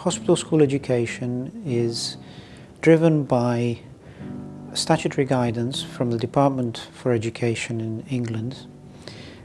Hospital school education is driven by statutory guidance from the Department for Education in England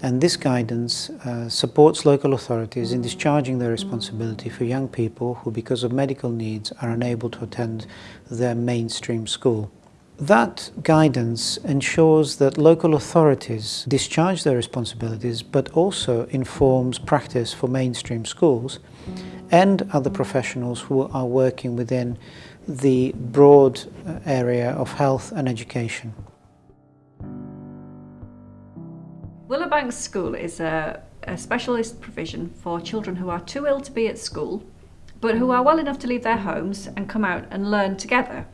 and this guidance uh, supports local authorities in discharging their responsibility for young people who because of medical needs are unable to attend their mainstream school. That guidance ensures that local authorities discharge their responsibilities but also informs practice for mainstream schools and other professionals who are working within the broad uh, area of health and education. Willowbank School is a, a specialist provision for children who are too ill to be at school but who are well enough to leave their homes and come out and learn together.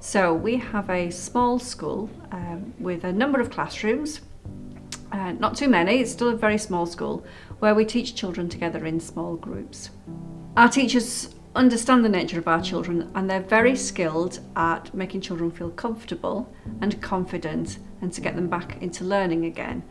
So we have a small school um, with a number of classrooms, uh, not too many, it's still a very small school, where we teach children together in small groups. Our teachers understand the nature of our children and they're very skilled at making children feel comfortable and confident and to get them back into learning again.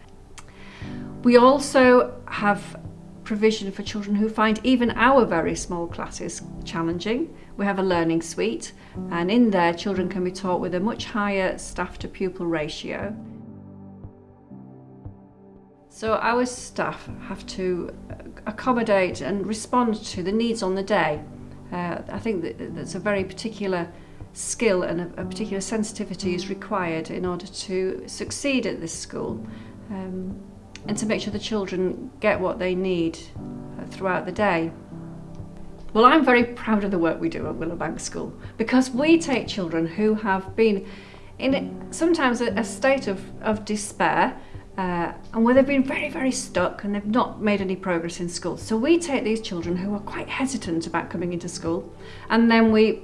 We also have provision for children who find even our very small classes challenging. We have a learning suite and in there children can be taught with a much higher staff to pupil ratio. So our staff have to accommodate and respond to the needs on the day. Uh, I think that that's a very particular skill and a, a particular sensitivity is required in order to succeed at this school. Um, and to make sure the children get what they need uh, throughout the day. Well, I'm very proud of the work we do at Willowbank School because we take children who have been in sometimes a, a state of, of despair uh, and where they've been very, very stuck and they've not made any progress in school. So we take these children who are quite hesitant about coming into school and then we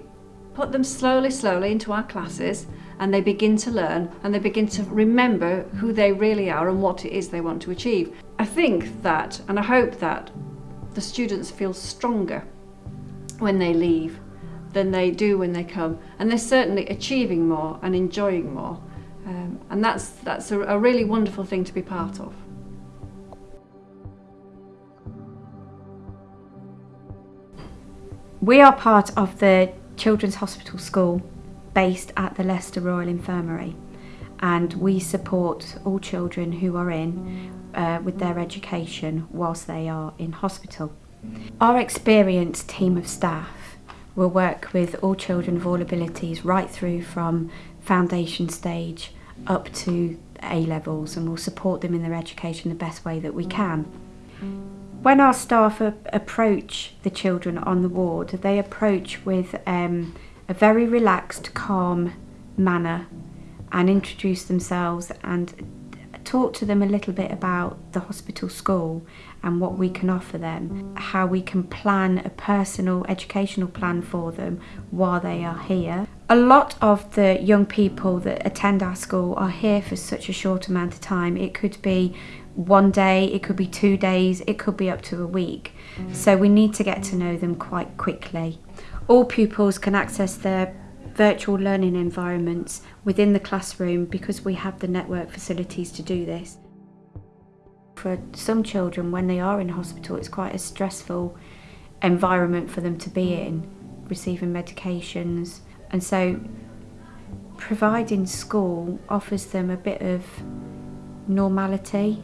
put them slowly, slowly into our classes and they begin to learn and they begin to remember who they really are and what it is they want to achieve. I think that, and I hope that, the students feel stronger when they leave than they do when they come. And they're certainly achieving more and enjoying more. Um, and that's, that's a, a really wonderful thing to be part of. We are part of the Children's Hospital School based at the Leicester Royal Infirmary and we support all children who are in uh, with their education whilst they are in hospital. Our experienced team of staff will work with all children of all abilities right through from foundation stage up to A levels and we'll support them in their education the best way that we can. When our staff approach the children on the ward, they approach with um, a very relaxed, calm manner and introduce themselves and talk to them a little bit about the hospital school and what we can offer them, how we can plan a personal educational plan for them while they are here. A lot of the young people that attend our school are here for such a short amount of time. It could be one day, it could be two days, it could be up to a week. So we need to get to know them quite quickly. All pupils can access their virtual learning environments within the classroom because we have the network facilities to do this. For some children, when they are in hospital, it's quite a stressful environment for them to be in, receiving medications. And so providing school offers them a bit of normality.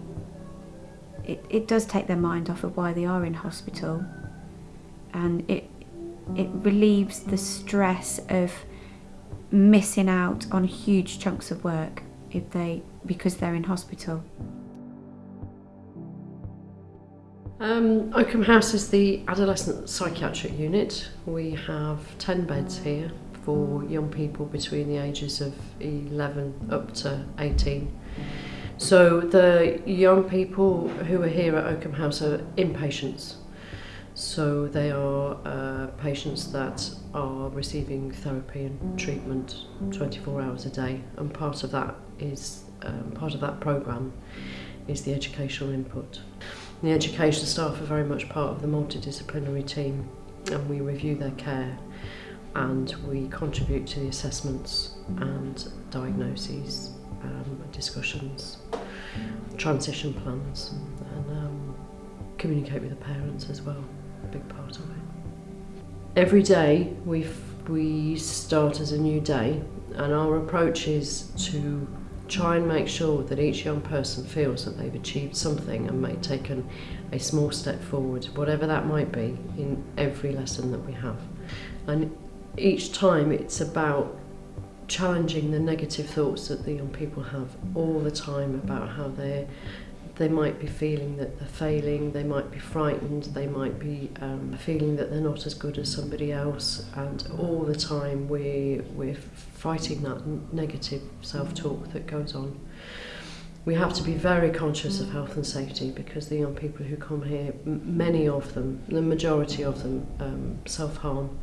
It, it does take their mind off of why they are in hospital and it it relieves the stress of missing out on huge chunks of work if they because they're in hospital. Um, Oakham House is the adolescent psychiatric unit. We have 10 beds here for young people between the ages of 11 up to 18. So the young people who are here at Oakham House are inpatients. So they are uh, patients that are receiving therapy and treatment 24 hours a day and part of that is um, part of that program is the educational input. The education staff are very much part of the multidisciplinary team and we review their care and we contribute to the assessments and diagnoses, um, discussions, transition plans and um, communicate with the parents as well, a big part of it. Every day we we start as a new day and our approach is to try and make sure that each young person feels that they've achieved something and may taken a small step forward, whatever that might be, in every lesson that we have. And each time it's about challenging the negative thoughts that the young people have all the time about how they're they might be feeling that they're failing, they might be frightened, they might be um, feeling that they're not as good as somebody else, and all the time we, we're fighting that negative self talk that goes on. We have to be very conscious of health and safety because the young people who come here, many of them, the majority of them, um, self harm,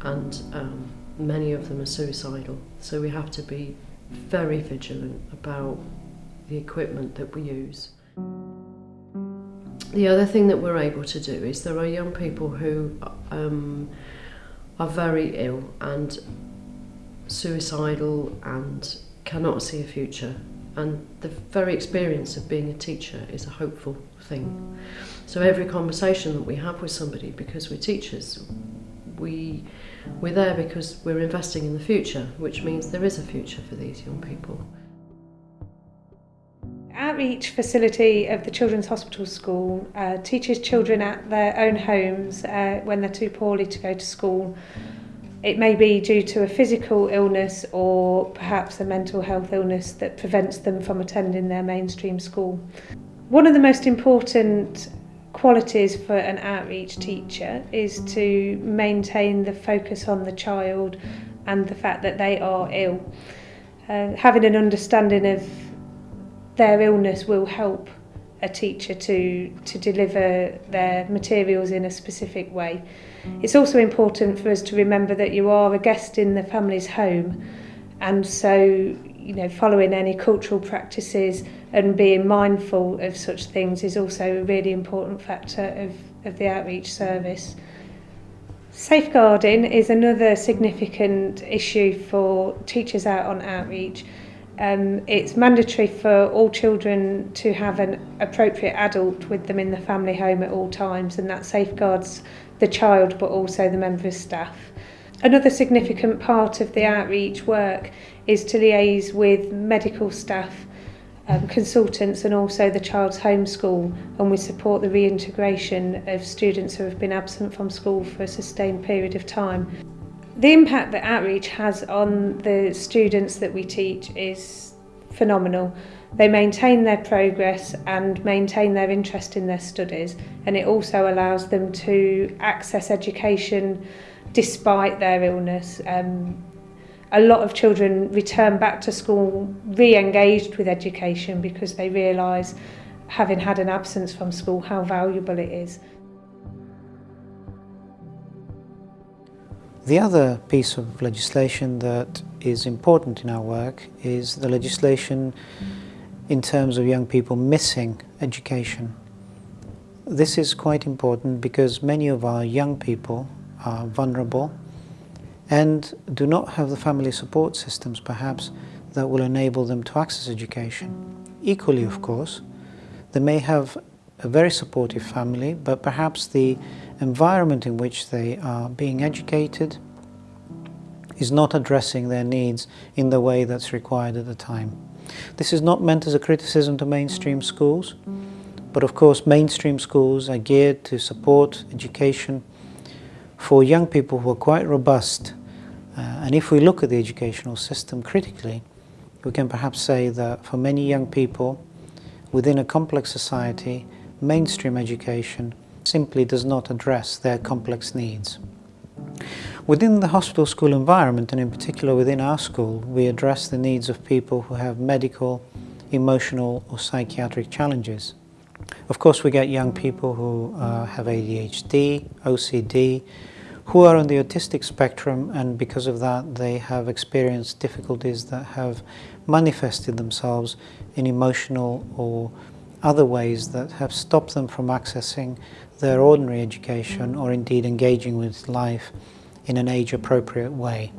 and um, many of them are suicidal. So we have to be very vigilant about the equipment that we use the other thing that we're able to do is there are young people who um, are very ill and suicidal and cannot see a future and the very experience of being a teacher is a hopeful thing. So every conversation that we have with somebody, because we're teachers, we, we're there because we're investing in the future, which means there is a future for these young people outreach facility of the Children's Hospital School uh, teaches children at their own homes uh, when they're too poorly to go to school. It may be due to a physical illness or perhaps a mental health illness that prevents them from attending their mainstream school. One of the most important qualities for an outreach teacher is to maintain the focus on the child and the fact that they are ill. Uh, having an understanding of their illness will help a teacher to to deliver their materials in a specific way. It's also important for us to remember that you are a guest in the family's home and so you know following any cultural practices and being mindful of such things is also a really important factor of of the outreach service. Safeguarding is another significant issue for teachers out on outreach um, it's mandatory for all children to have an appropriate adult with them in the family home at all times and that safeguards the child but also the member of staff. Another significant part of the outreach work is to liaise with medical staff, um, consultants and also the child's home school and we support the reintegration of students who have been absent from school for a sustained period of time the impact that outreach has on the students that we teach is phenomenal. They maintain their progress and maintain their interest in their studies and it also allows them to access education despite their illness. Um, a lot of children return back to school re-engaged with education because they realise having had an absence from school how valuable it is. The other piece of legislation that is important in our work is the legislation in terms of young people missing education. This is quite important because many of our young people are vulnerable and do not have the family support systems perhaps that will enable them to access education. Equally of course, they may have a very supportive family but perhaps the environment in which they are being educated is not addressing their needs in the way that's required at the time. This is not meant as a criticism to mainstream schools, but of course mainstream schools are geared to support education for young people who are quite robust. Uh, and if we look at the educational system critically, we can perhaps say that for many young people within a complex society, mainstream education simply does not address their complex needs. Within the hospital school environment, and in particular within our school, we address the needs of people who have medical, emotional or psychiatric challenges. Of course, we get young people who uh, have ADHD, OCD, who are on the autistic spectrum and because of that they have experienced difficulties that have manifested themselves in emotional or other ways that have stopped them from accessing their ordinary education or indeed engaging with life in an age-appropriate way.